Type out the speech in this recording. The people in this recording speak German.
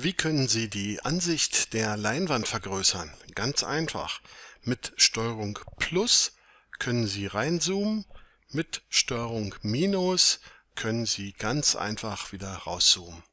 Wie können Sie die Ansicht der Leinwand vergrößern? Ganz einfach. Mit Steuerung Plus können Sie reinzoomen, mit Steuerung Minus können Sie ganz einfach wieder rauszoomen.